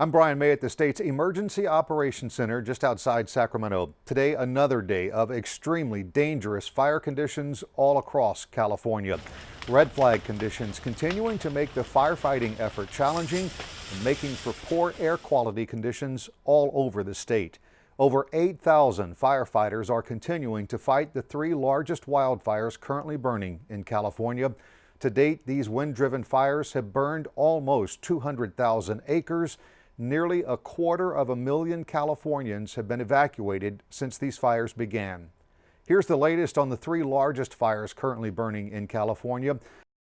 I'm Brian May at the state's Emergency Operations Center just outside Sacramento. Today, another day of extremely dangerous fire conditions all across California. Red flag conditions continuing to make the firefighting effort challenging and making for poor air quality conditions all over the state. Over 8,000 firefighters are continuing to fight the three largest wildfires currently burning in California. To date, these wind-driven fires have burned almost 200,000 acres Nearly a quarter of a million Californians have been evacuated since these fires began. Here's the latest on the three largest fires currently burning in California.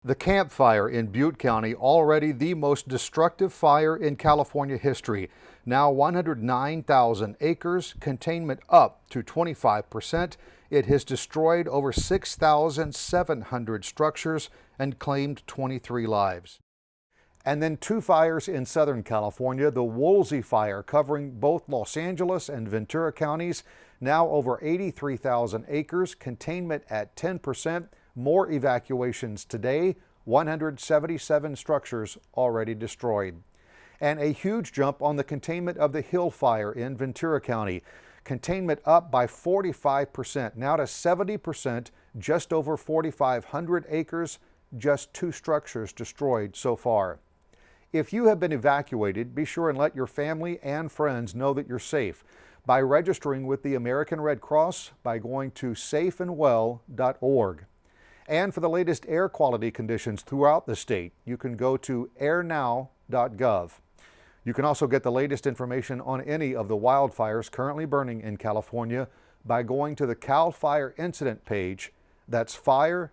The Camp Fire in Butte County, already the most destructive fire in California history. Now 109,000 acres, containment up to 25 percent. It has destroyed over 6,700 structures and claimed 23 lives. And then two fires in Southern California, the Woolsey fire covering both Los Angeles and Ventura counties, now over 83,000 acres, containment at 10%, more evacuations today, 177 structures already destroyed. And a huge jump on the containment of the Hill fire in Ventura County. Containment up by 45%, now to 70%, just over 4,500 acres, just two structures destroyed so far. If you have been evacuated, be sure and let your family and friends know that you're safe by registering with the American Red Cross by going to safeandwell.org. And for the latest air quality conditions throughout the state, you can go to airnow.gov. You can also get the latest information on any of the wildfires currently burning in California by going to the CAL FIRE incident page. That's fire.ca.gov.